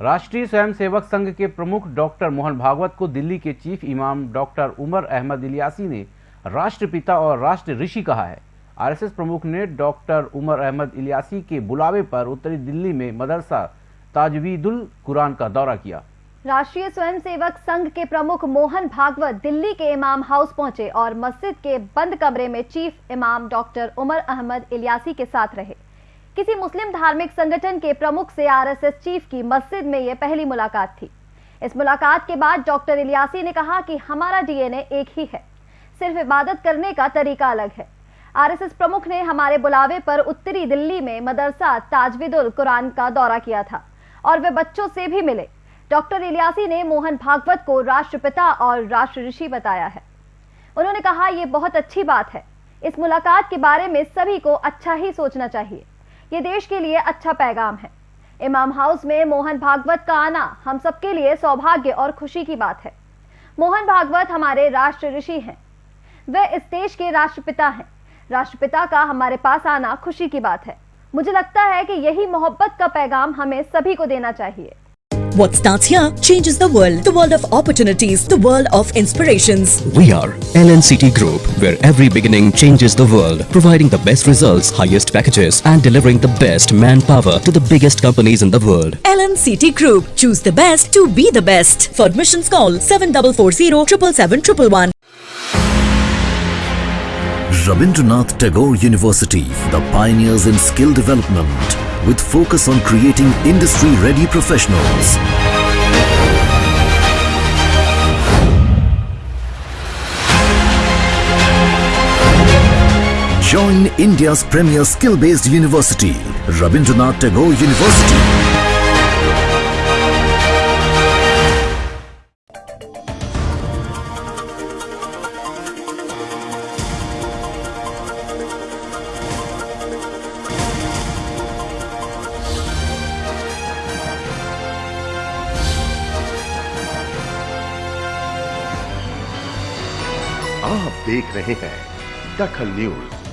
राष्ट्रीय स्वयंसेवक संघ के प्रमुख डॉक्टर मोहन भागवत को दिल्ली के चीफ इमाम डॉक्टर उमर अहमद इलियासी ने राष्ट्रपिता और राष्ट्र ऋषि कहा है। आरएसएस प्रमुख ने डॉक्टर उमर अहमद इलियासी के बुलावे पर उत्तरी दिल्ली में मदरसा ताजवीदुल कुरान का दौरा किया। राष्ट्रीय स्वयंसेवक संघ के प्रमुख मोहन भागवत दिल्ली के इमाम हाउस पहुँचे और मस्जिद के बंद कमरे में चीफ इमाम डॉक्टर उमर अहमद इलियासी के साथ रहे। किसी मुस्लिम धार्मिक संगठन के प्रमुख से आरएसएस चीफ की मस्जिद में यह पहली मुलाकात थी। इस मुलाकात के बाद डॉक्टर इलियासी ने कहा कि हमारा डीएनए एक ही है। सिर्फ़ इबादत करने का तरीका अलग है। आरएसएस प्रमुख ने हमारे बुलावे पर उत्तरी दिल्ली में मदरसा ताजविदुल कुरान का दौरा किया था और वे बच्चों से भी मिले। डॉक्टर इलियासी ने मोहन भागवत को राष्ट्रपिता और राष्ट्र ऋषि बताया है। उन्होंने कहा यह बहुत अच्छी बात है। इस मुलाकात के बारे में सभी को अच्छा ही सोचना चाहिए। ये देश के लिए अच्छा पैगाम है। इमाम हाउस में मोहन भागवत का आना हम सबके लिए सौभाग्य और खुशी की बात है। मोहन भागवत हमारे राष्ट्र ऋषि हैं। वे इस देश के राष्ट्रपिता हैं। राष्ट्रपिता का हमारे पास आना खुशी की बात है। मुझे लगता है कि यही मोहब्बत का पैगाम हमें सभी को देना चाहिए। What starts here changes the world. The world of opportunities. The world of inspirations. We are LNCT Group, where every beginning changes the world, providing the best results, highest packages, and delivering the best manpower to the biggest companies in the world. LNCT Group. Choose the best to be the best. For admissions call 7440 777 Rabindranath Tagore University, the pioneers in skill development, with focus on creating industry-ready professionals. Join India's premier skill-based university, Rabindranath Tagore University. आप देख रहे हैं दखल news.